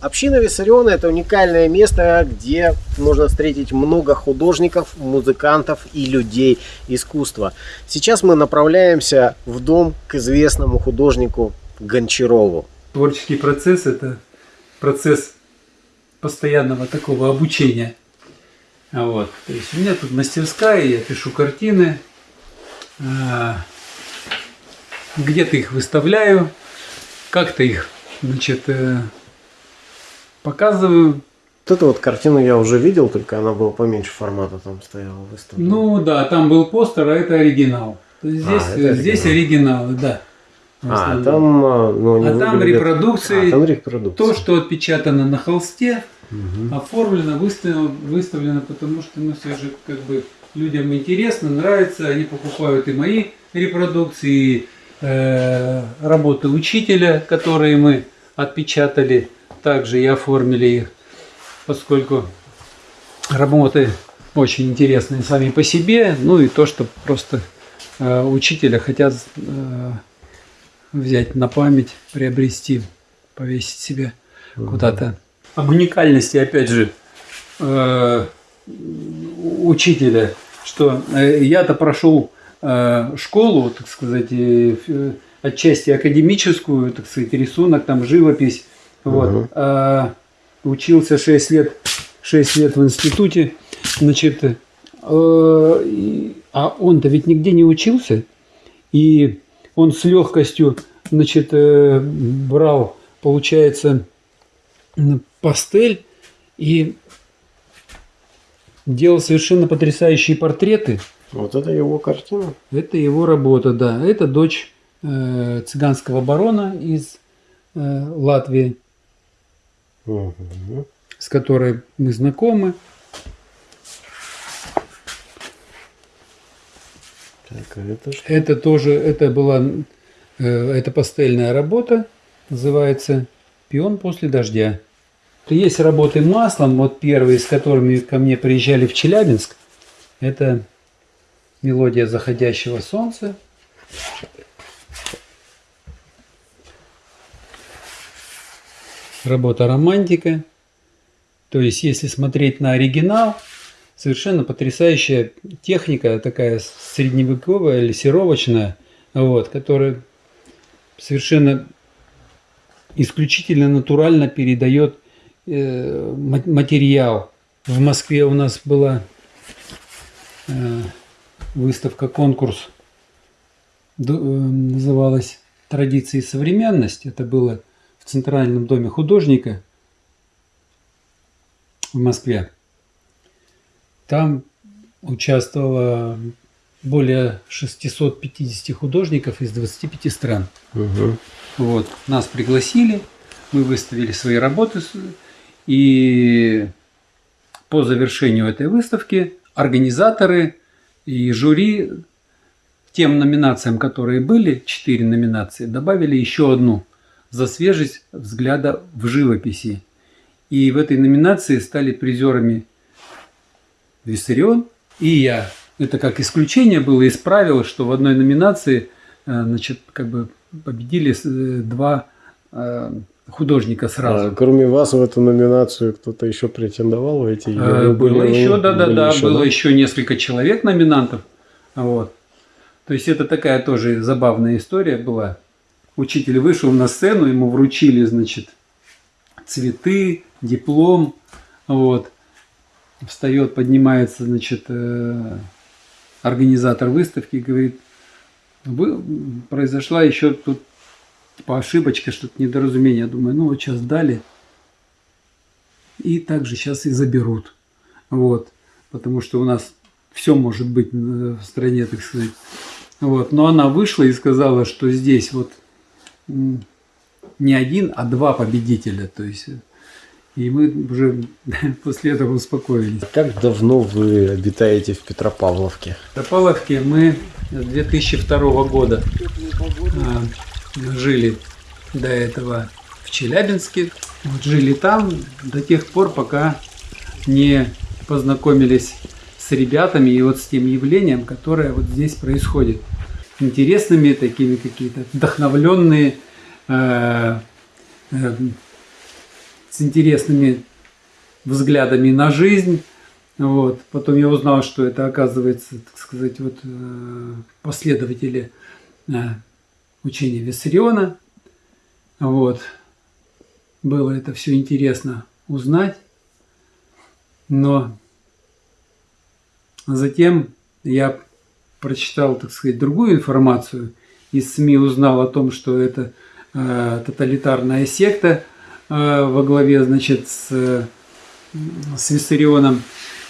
Община Виссариона – это уникальное место, где можно встретить много художников, музыкантов и людей искусства. Сейчас мы направляемся в дом к известному художнику Гончарову. Творческий процесс – это процесс постоянного такого обучения. Вот. То есть у меня тут мастерская, я пишу картины, а, где-то их выставляю, как-то их значит, э, показываю. Вот эту вот картину я уже видел, только она была поменьше формата там стояла выставлена. Ну да, там был постер, а это оригинал. Есть здесь, А, это здесь оригинал. оригиналы, да. А, там, а, ну, А там репродукции, А, там репродукции. То, что отпечатано на холсте, Мгм. оформлено, выставлено, выставлено, потому что ну, все же как бы людям интересно, нравится, они покупают и мои репродукции, и э, работы учителя, которые мы отпечатали, также и оформили их, поскольку работы очень интересные сами по себе, ну и то, что просто э, учителя хотят э, взять на память, приобрести, повесить себе куда-то. Об уникальности, опять же, э, учителя, что э, я-то прошел э, школу, так сказать, э, ф- отчасти академическую, так сказать, рисунок, там живопись, вот, Мгм. а учился 6 лет, 6 лет в институте, значит, э, а он-то ведь нигде не учился, и он с легкостью, значит, э, брал, получается, пастель и делал совершенно потрясающие портреты. Вот это его картина. Это его работа, да. Это дочь э, цыганского барона из э, Латвии, С которой мы знакомы. Так, а это что? Это тоже, это была, э, это пастельная работа, называется «Пион после дождя». Есть работы маслом, вот первые, с которыми ко мне приезжали в Челябинск. Это мелодия заходящего солнца. Работа романтика. То есть, если смотреть на оригинал, совершенно потрясающая техника, такая средневековая, лессировочная, вот, которая совершенно исключительно натурально передает э, ма- материал. В Москве у нас была э, выставка, конкурс, э, называлась «Традиции и современность». Это было в Центральном доме художника в Москве. Там участвовало более 650 художников из 25 стран. Мгм. Вот, нас пригласили, мы выставили свои работы, и по завершению этой выставки организаторы и жюри тем номинациям, которые были, четыре номинации, добавили еще одну за свежесть взгляда в живописи. И в этой номинации стали призерами Виссарион и я. Это как исключение было из правил, что в одной номинации э, значит, как бы победили э, два э, художника сразу. А, кроме вас в эту номинацию кто-то еще претендовал в эти? вы Было были- еще, да, да, были да, было еще несколько человек номинантов. Вот. То есть это такая тоже забавная история была. Учитель вышел на сцену, ему вручили, значит, цветы, диплом, вот. Встает, поднимается, значит, э, организатор выставки говорит, «Вы- произошла еще тут типа ошибочка, что-то недоразумение. Думаю, ну вот сейчас дали, и также сейчас и заберут. Вот. Потому что у нас все может быть э, в стране, так сказать. Вот. Но она вышла и сказала, что здесь вот не один, а два победителя. То есть, и мы уже после этого успокоились. Как давно вы обитаете в Петропавловке? В Топаловке мы с 2002 года а, жили до этого в Челябинске. Вот жили там до тех пор, пока не познакомились с ребятами и вот с тем явлением, которое вот здесь происходит. Интересными такими какие-то, вдохновленные, э, э, с интересными взглядами на жизнь. Вот. Потом я узнал, что это, оказывается, так сказать, вот, э, последователи э, учения Виссариона. Вот. Было это все интересно узнать. Но затем я прочитал, так сказать, другую информацию. Из СМИ узнал о том, что это э, тоталитарная секта э, во главе, значит, с, с Виссарионом.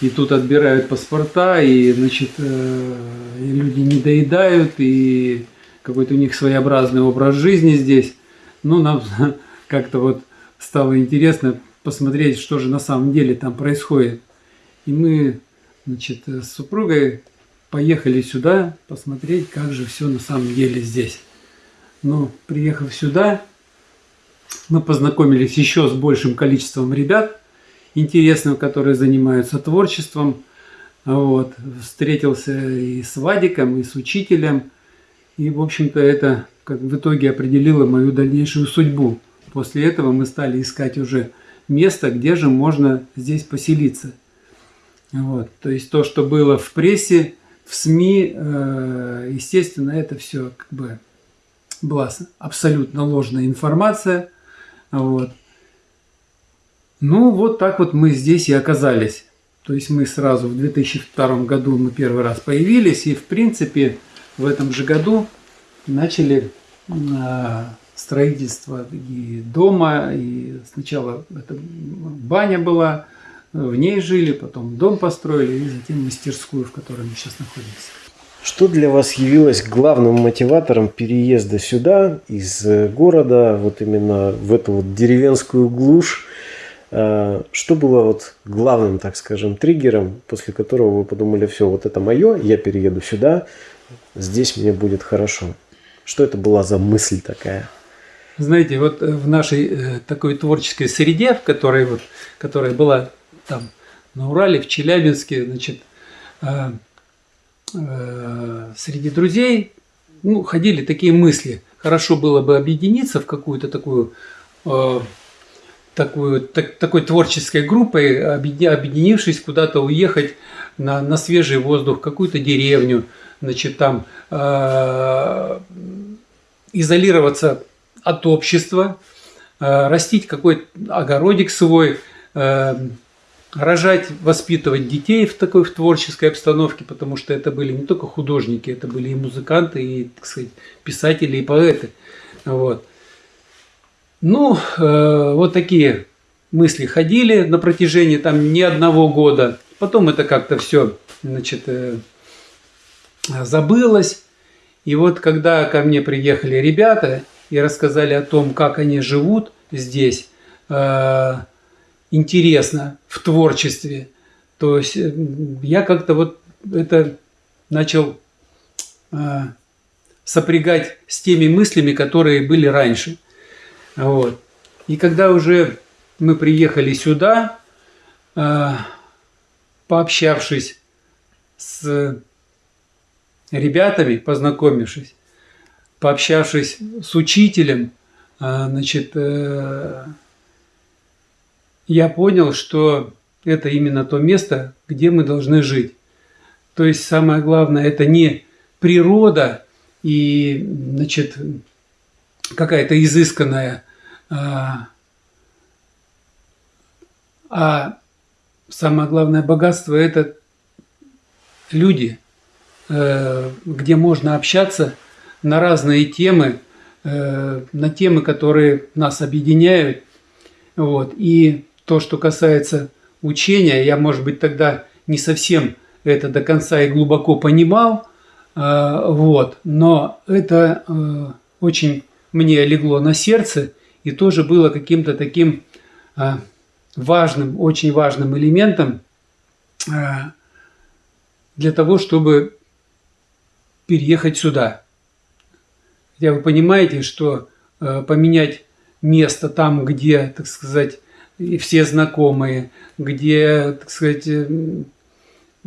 И тут отбирают паспорта, и, значит, э, и люди не доедают, и какой-то у них своеобразный образ жизни здесь. Ну, нам как-то вот стало интересно посмотреть, что же на самом деле там происходит. И мы, значит, с супругой поехали сюда посмотреть, как же все на самом деле здесь. Но приехав сюда, мы познакомились еще с большим количеством ребят интересных, которые занимаются творчеством. Вот. Встретился и с Вадиком, и с учителем. И, в общем-то, это как в итоге определило мою дальнейшую судьбу. После этого мы стали искать уже место, где же можно здесь поселиться. Вот. То есть то, что было в прессе, в СМИ, э, естественно, это все как бы была абсолютно ложная информация. Вот. Ну, вот так вот мы здесь и оказались. То есть мы сразу в 2002 году мы первый раз появились, и в принципе в этом же году начали э, строительство и дома, и сначала это баня была, в ней жили, потом дом построили, и затем мастерскую, в которой мы сейчас находимся. Что для вас явилось главным мотиватором переезда сюда, из города, вот именно в эту вот деревенскую глушь? А, что было вот главным, так скажем, триггером, после которого вы подумали, все, вот это мое, я перееду сюда, здесь мне будет хорошо? Что это была за мысль такая? Знаете, вот в нашей э, такой творческой среде, в которой вот, которая была там на Урале, в Челябинске, значит, э, э, среди друзей ну, ходили такие мысли. Хорошо было бы объединиться в какую-то такую, э, такую так, такой творческой группой, объединившись куда-то уехать на, на свежий воздух, какую-то деревню, значит, там э, изолироваться от общества, э, растить какой-то огородик свой, э, рожать, воспитывать детей в такой в творческой обстановке, потому что это были не только художники, это были и музыканты, и, так сказать, писатели, и поэты. Вот. Ну, э, вот такие мысли ходили на протяжении там не одного года. Потом это как-то все, значит, э, забылось. И вот когда ко мне приехали ребята и рассказали о том, как они живут здесь, э, интересно в творчестве. То есть э, я как-то вот это начал э, сопрягать с теми мыслями, которые были раньше. Вот. И когда уже мы приехали сюда, э, пообщавшись с ребятами, познакомившись, пообщавшись с учителем, значит, я понял, что это именно то место, где мы должны жить. То есть самое главное это не природа и значит, какая-то изысканная, а, а самое главное богатство это люди, э, где можно общаться на разные темы, э, на темы, которые нас объединяют. Вот. И то, что касается учения, я, может быть, тогда не совсем это до конца и глубоко понимал, а, вот, но это э, очень мне легло на сердце и тоже было каким-то таким а, важным, очень важным элементом для того, чтобы переехать сюда. Хотя вы понимаете, что э, поменять место там, где, так сказать, и все знакомые, где, так сказать, э,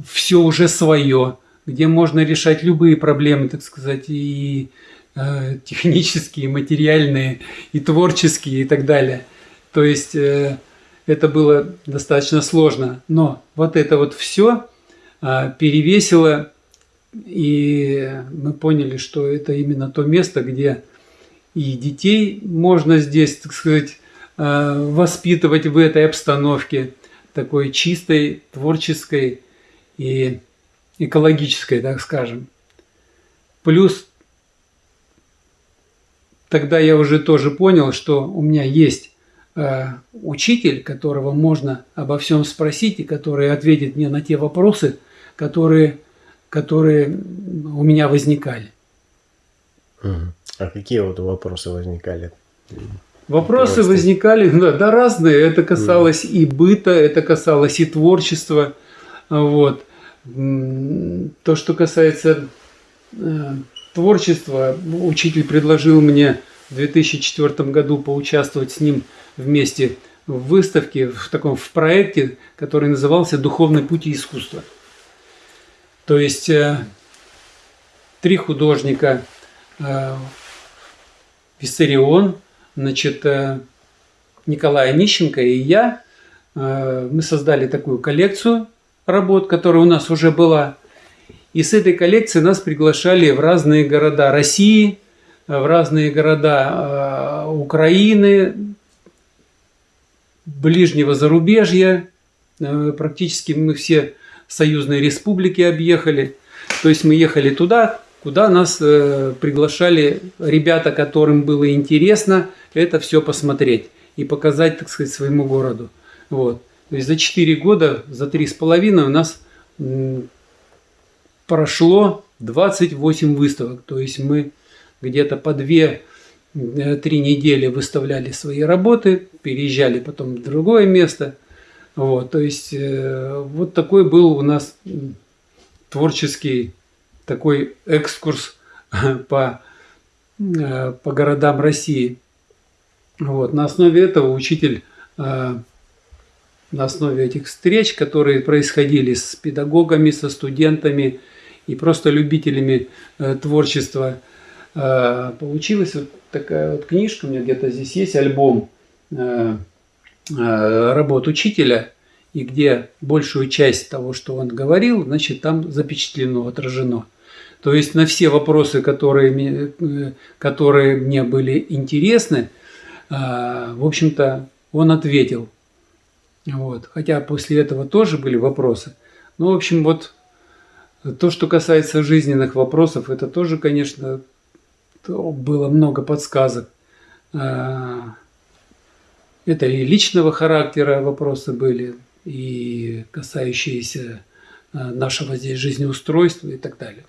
все уже свое, где можно решать любые проблемы, так сказать, и э, технические, и материальные, и творческие, и так далее. То есть э, это было достаточно сложно. Но вот это вот все перевесило, и мы поняли, что это именно то место, где и детей можно здесь, так сказать, воспитывать в этой обстановке, такой чистой, творческой и экологической, так скажем. Плюс тогда я уже тоже понял, что у меня есть э, учитель, которого можно обо всем спросить и который ответит мне на те вопросы, которые, которые у меня возникали. А какие вот вопросы возникали? Вопросы Просто. возникали, да, да, разные. Это касалось mm. и быта, это касалось и творчества. Вот. То, что касается э, творчества, учитель предложил мне в 2004 году поучаствовать с ним вместе в выставке, в таком в проекте, который назывался «Духовный путь искусства». То есть э, три художника э, Виссарион – значит, э, Николая Нищенко и я, э, мы создали такую коллекцию работ, которая у нас уже была. И с этой коллекции нас приглашали в разные города России, в разные города э, Украины, ближнего зарубежья. Практически мы все союзные республики объехали. То есть мы ехали туда, куда нас приглашали ребята, которым было интересно – это все посмотреть и показать, так сказать, своему городу. Вот. То есть за 4 года, за 3,5 у нас прошло 28 выставок. То есть мы где-то по 2-3 э, недели выставляли свои работы, переезжали потом в другое место. Вот, то есть э, вот такой был у нас творческий такой экскурс по, э, по городам России. Вот. На основе этого учитель, э, на основе этих встреч, которые происходили с педагогами, со студентами и просто любителями э, творчества, получилась вот такая вот книжка, у меня где-то здесь есть альбом работ учителя, и где большую часть того, что он говорил, значит, там запечатлено, отражено. То есть на все вопросы, которые, которые мне были интересны, а, в общем-то, он ответил. Вот. Хотя после этого тоже были вопросы. Ну, в общем, вот то, что касается жизненных вопросов, это тоже, конечно, было много подсказок. А, это и личного характера вопросы были, и касающиеся а, нашего здесь жизнеустройства и так далее.